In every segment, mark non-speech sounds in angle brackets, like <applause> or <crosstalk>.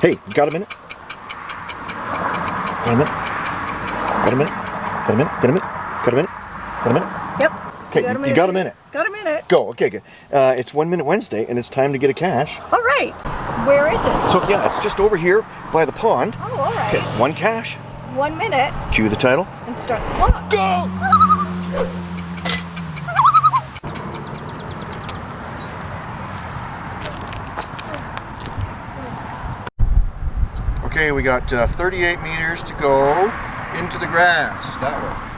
Hey, you got a minute? Got a minute? Got a minute? Got a minute? Got a minute? Got a minute? Got a minute? Yep. Okay, you, you got a minute. Got a minute. Go. Okay, good. Uh, it's One Minute Wednesday, and it's time to get a cache. All right. Where is it? So yeah, it's just over here by the pond. Oh, all right. Okay, one cache. One minute Cue the title. and start the clock. Go! <laughs> Okay, we got uh, 38 meters to go into the grass. That way.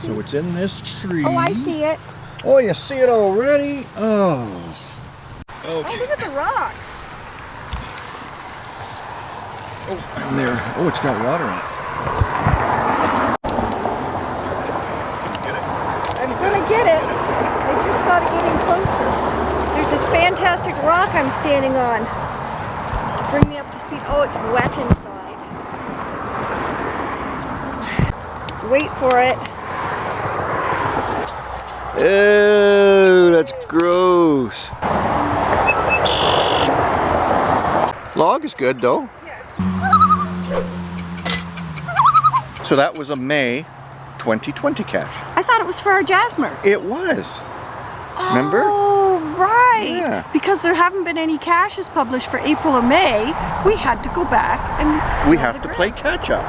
So it's in this tree. Oh, I see it. Oh, you see it already? Oh. Oh, Okay. look at the rock. Oh, I'm there. Oh, it's got water in it. Get it? I'm gonna get it. I just gotta get in closer. There's this fantastic rock I'm standing on. To bring me up to speed. Oh, it's wet inside. Wait for it. Ew, that's gross. Log is good though. So that was a May 2020 cache. I thought it was for our Jasmer. It was. Remember? Oh, right. Yeah. Because there haven't been any caches published for April or May, we had to go back and We have to play catch up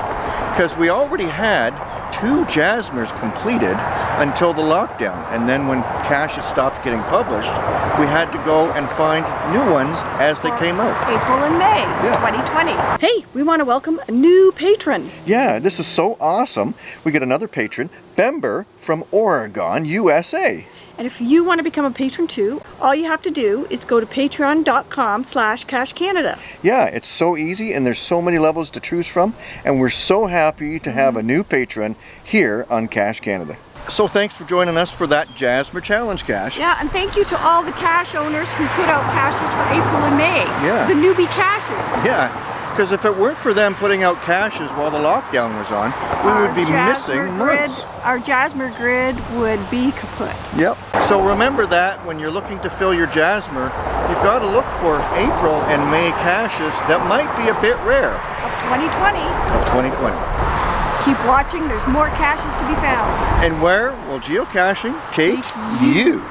because we already had two Jasmers completed until the lockdown and then when caches stopped getting published we had to go and find new ones as they came out. April and May Yeah. 2020. Hey, we want to welcome a new patron. Yeah, this is so awesome. We get another patron, Bember from Oregon, USA. And if you want to become a patron too, all you have to do is go to patreon.com slash cachecanada. Yeah, it's so easy and there's so many levels to choose from and we're so happy to have a new patron here on Cache Canada. So thanks for joining us for that Jasmer Challenge Cache. Yeah, and thank you to all the cache owners who put out caches for April and May. Yeah. The newbie caches. Yeah, because if it weren't for them putting out caches while the lockdown was on, we Our would be Jasmer missing grid, months. Our Jasmer grid would be kaput. Yep. So remember that when you're looking to fill your Jasmer, you've got to look for April and May caches that might be a bit rare Of 2020. of 2020. Keep watching, there's more caches to be found. And where will geocaching take Take you?